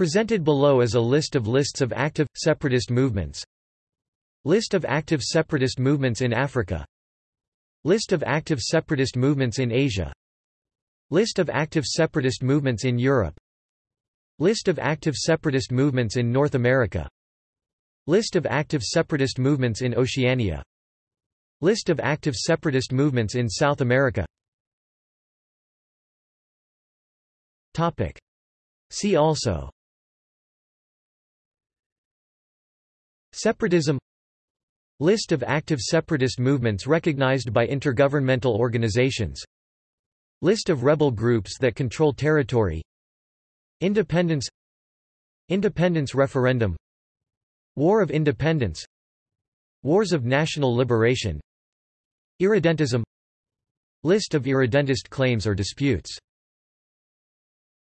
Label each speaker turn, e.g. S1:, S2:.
S1: Presented below is a list of lists of active, separatist movements. List of active separatist movements in Africa. List of active separatist movements in Asia. List of active separatist movements in Europe. List of active separatist movements in North America. List of active separatist movements in Oceania. List of active separatist movements in South America. Topic. See also Separatism List of active separatist movements recognized by intergovernmental organizations. List of rebel groups that control territory. Independence Independence referendum. War of Independence. Wars of National Liberation. Irredentism. List of irredentist claims or disputes